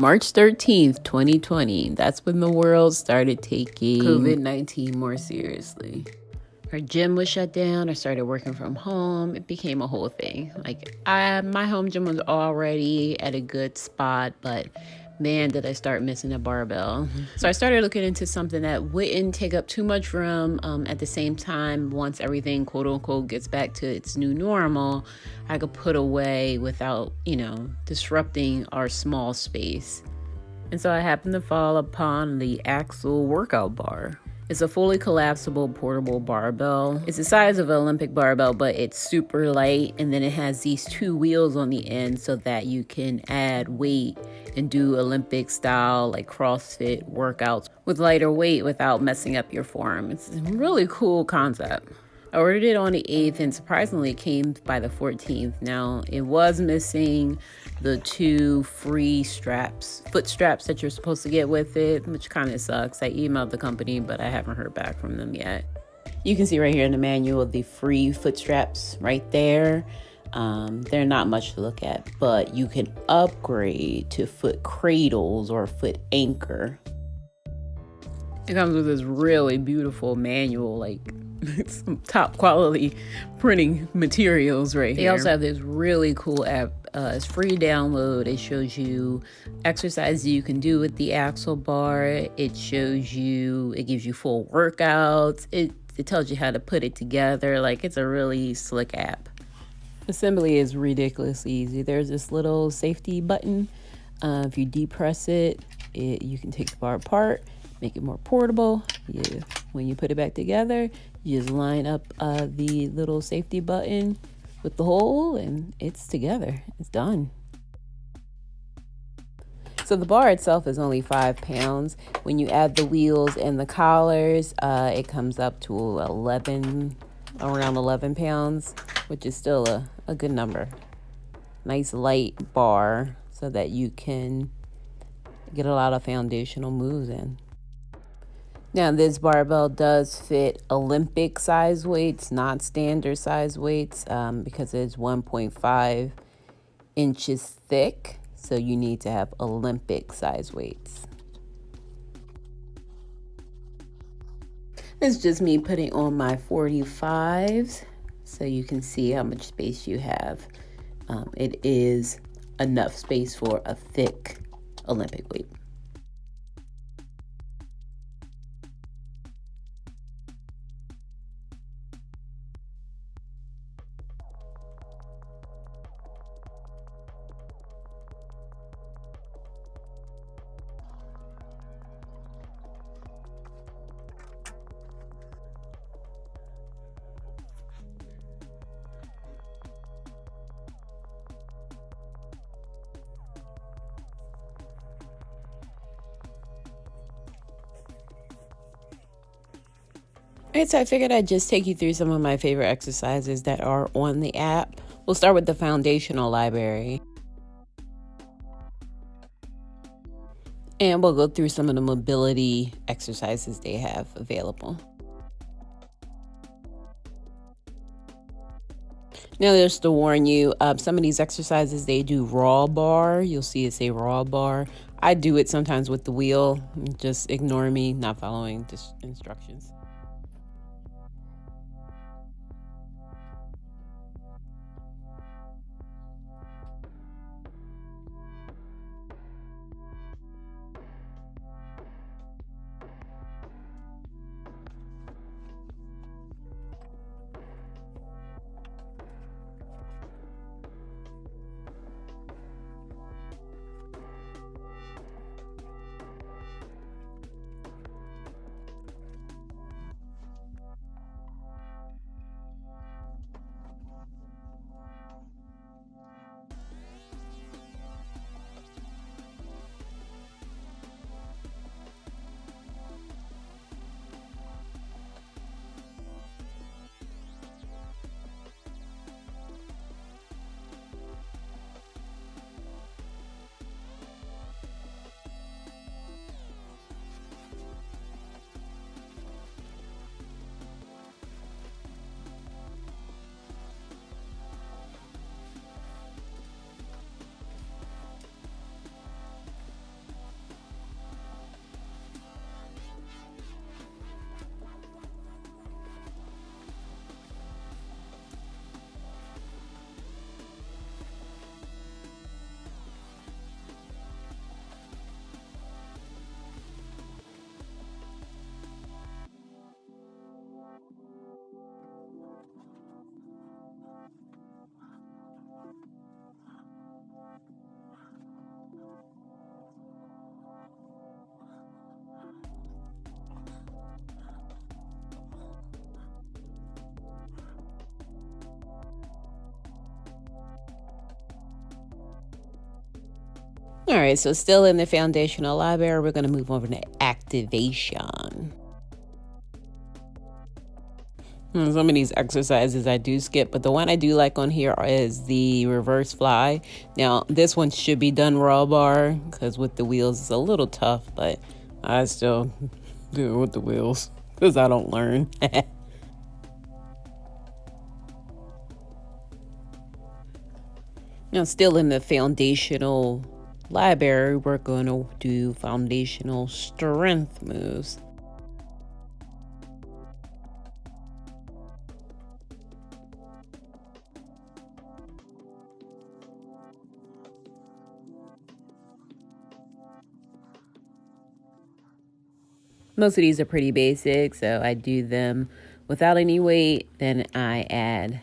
March 13th, 2020. That's when the world started taking COVID 19 more seriously. Our gym was shut down. I started working from home. It became a whole thing. Like, I, my home gym was already at a good spot, but man, did I start missing a barbell. So I started looking into something that wouldn't take up too much room. Um, at the same time, once everything quote unquote gets back to its new normal, I could put away without, you know, disrupting our small space. And so I happened to fall upon the Axle workout bar. It's a fully collapsible portable barbell. It's the size of an Olympic barbell, but it's super light. And then it has these two wheels on the end so that you can add weight and do Olympic style, like CrossFit workouts with lighter weight without messing up your form. It's a really cool concept. I ordered it on the 8th and surprisingly it came by the 14th. Now, it was missing the two free straps, foot straps that you're supposed to get with it, which kind of sucks. I emailed the company, but I haven't heard back from them yet. You can see right here in the manual the free foot straps right there. Um, they're not much to look at, but you can upgrade to foot cradles or foot anchor. It comes with this really beautiful manual, like some top quality printing materials right they here. They also have this really cool app. Uh, it's free download. It shows you exercises you can do with the axle bar. It shows you, it gives you full workouts. It it tells you how to put it together. Like it's a really slick app. Assembly is ridiculously easy. There's this little safety button. Uh, if you depress it, it, you can take the bar apart, make it more portable. You, when you put it back together, you just line up uh, the little safety button with the hole and it's together. It's done. So the bar itself is only five pounds. When you add the wheels and the collars, uh, it comes up to 11, around 11 pounds, which is still a, a good number. Nice light bar so that you can get a lot of foundational moves in. Now, this barbell does fit Olympic size weights, not standard size weights, um, because it's 1.5 inches thick. So you need to have Olympic size weights. It's just me putting on my 45s so you can see how much space you have. Um, it is enough space for a thick Olympic weight. Right, so I figured I'd just take you through some of my favorite exercises that are on the app. We'll start with the foundational library. And we'll go through some of the mobility exercises they have available. Now, just to warn you, uh, some of these exercises they do raw bar. You'll see it say raw bar. I do it sometimes with the wheel. Just ignore me not following the instructions. All right, so still in the foundational library, we're going to move over to activation. Hmm, some of these exercises I do skip, but the one I do like on here is the reverse fly. Now, this one should be done raw bar because with the wheels it's a little tough, but I still do it with the wheels because I don't learn. now, still in the foundational library, we're going to do foundational strength moves. Most of these are pretty basic, so I do them without any weight. Then I add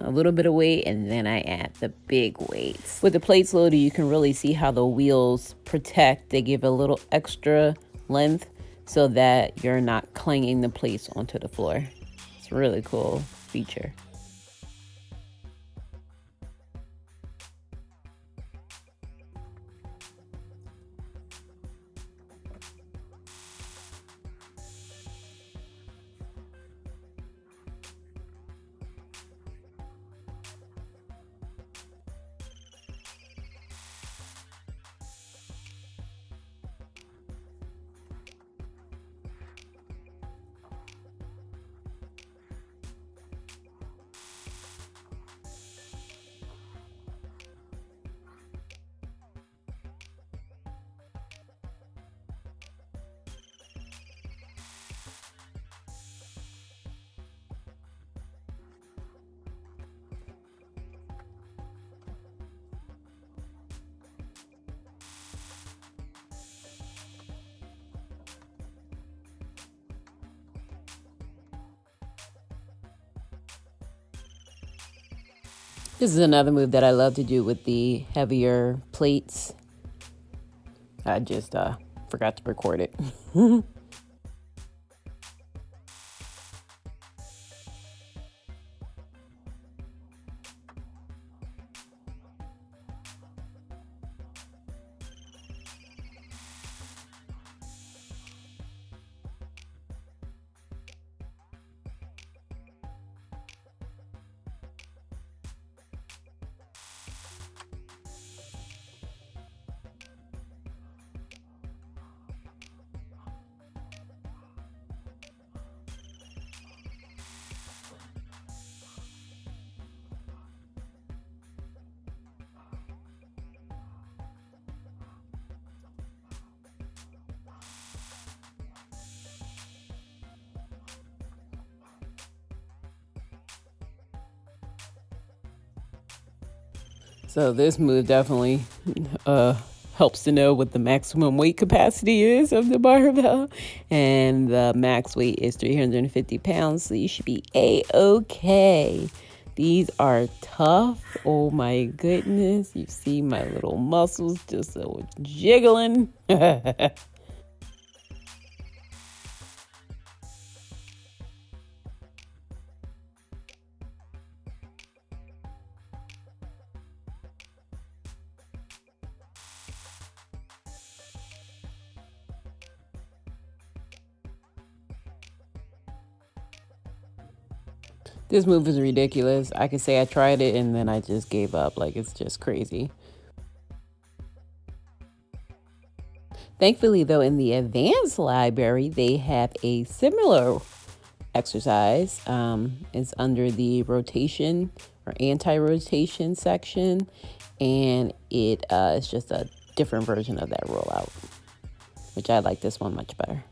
a little bit of weight and then I add the big weights. With the plates loaded, you can really see how the wheels protect. They give a little extra length so that you're not clanging the plates onto the floor. It's a really cool feature. This is another move that I love to do with the heavier plates. I just uh, forgot to record it. So this move definitely uh, helps to know what the maximum weight capacity is of the barbell. And the max weight is 350 pounds, so you should be a-okay. These are tough. Oh my goodness. You see my little muscles just so jiggling. This move is ridiculous. I could say I tried it and then I just gave up. Like, it's just crazy. Thankfully, though, in the advanced library, they have a similar exercise. Um, it's under the rotation or anti-rotation section, and it uh, is just a different version of that rollout, which I like this one much better.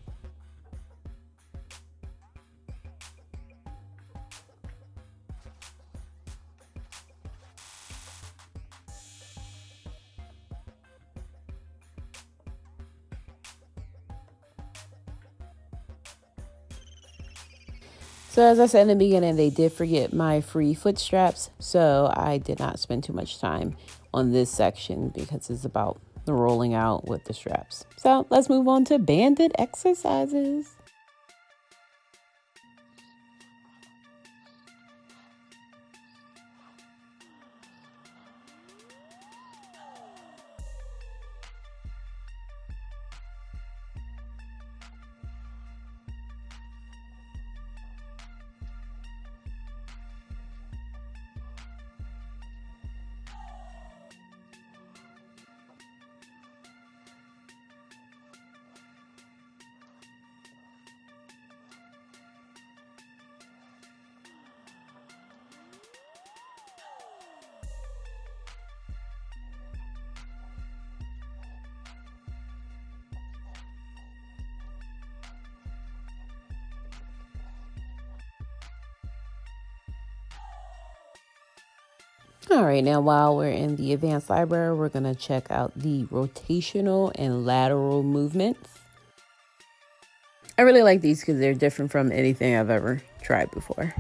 So as I said in the beginning, they did forget my free foot straps. So I did not spend too much time on this section because it's about the rolling out with the straps. So let's move on to banded exercises. All right, now while we're in the advanced library, we're to check out the rotational and lateral movements. I really like these because they're different from anything I've ever tried before.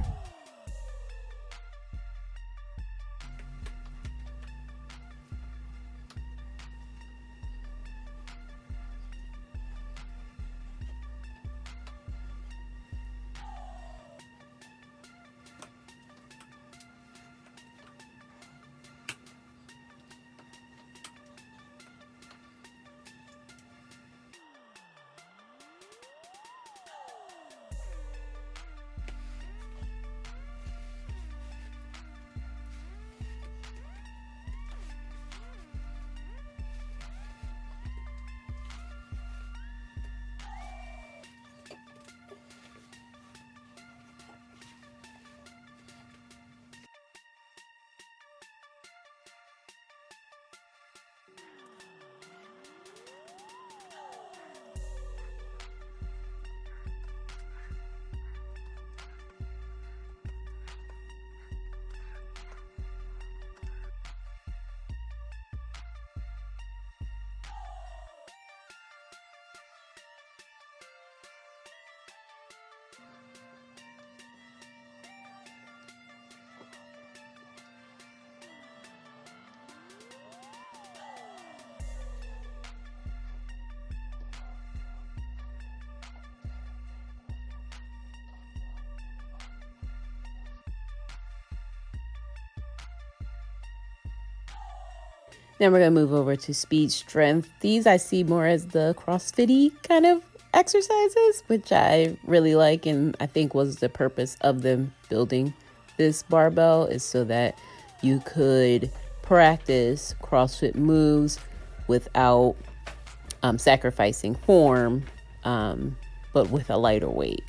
Then we're going to move over to speed strength. These I see more as the CrossFitty kind of exercises, which I really like and I think was the purpose of them building this barbell is so that you could practice CrossFit moves without um, sacrificing form, um, but with a lighter weight.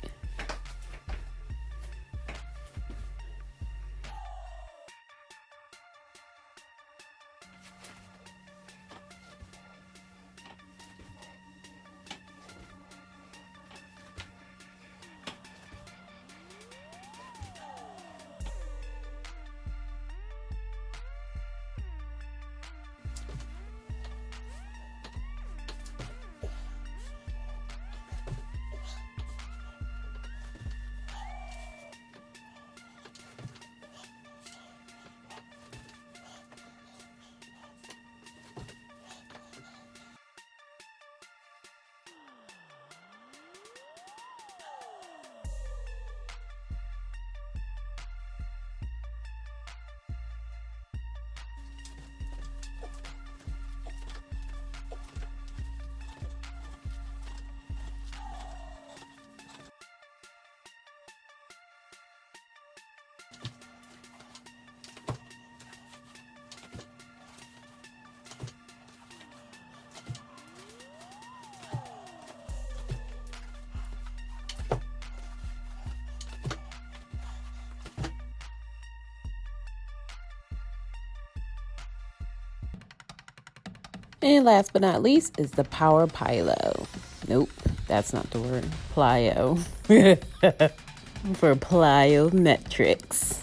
And last but not least is the power plyo. Nope, that's not the word. Plyo. For plyometrics.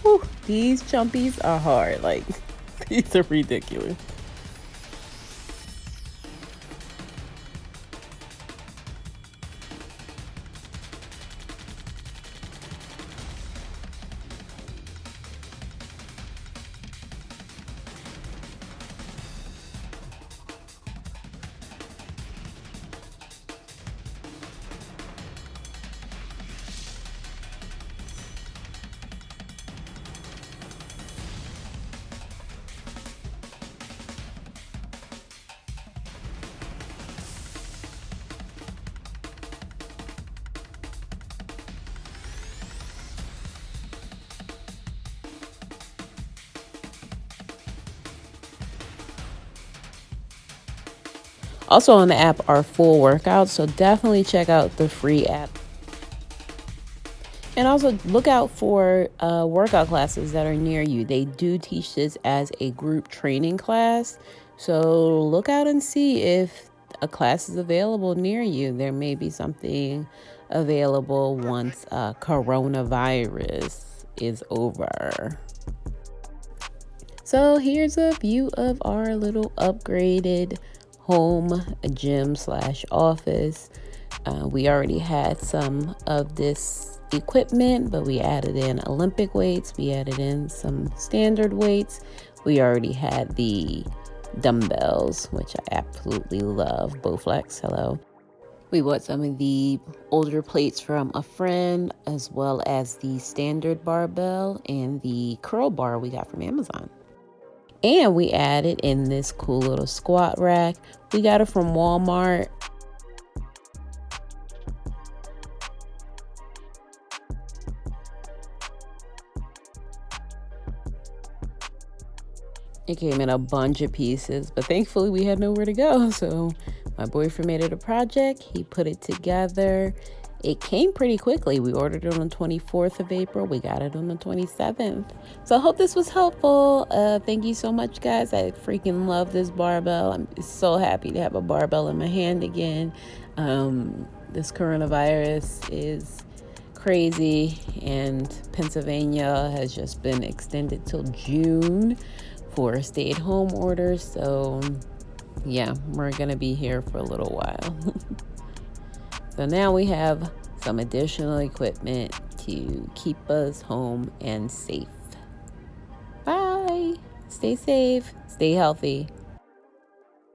Whew, these chumpies are hard. Like, These ridiculous. Also on the app are full workouts, so definitely check out the free app. And also look out for uh, workout classes that are near you. They do teach this as a group training class. So look out and see if a class is available near you. There may be something available once uh, coronavirus is over. So here's a view of our little upgraded home gym slash office. Uh, we already had some of this equipment, but we added in Olympic weights, we added in some standard weights. We already had the dumbbells, which I absolutely love. Bowflex, hello. We bought some of the older plates from a friend, as well as the standard barbell and the curl bar we got from Amazon. And we added in this cool little squat rack. We got it from Walmart. It came in a bunch of pieces, but thankfully we had nowhere to go. So my boyfriend made it a project. He put it together. It came pretty quickly. We ordered it on the 24th of April. We got it on the 27th. So I hope this was helpful. Uh, thank you so much, guys. I freaking love this barbell. I'm so happy to have a barbell in my hand again. Um, this coronavirus is crazy, and Pennsylvania has just been extended till June for stay at home orders. So, yeah, we're going to be here for a little while. So now we have some additional equipment to keep us home and safe. Bye. Stay safe, stay healthy.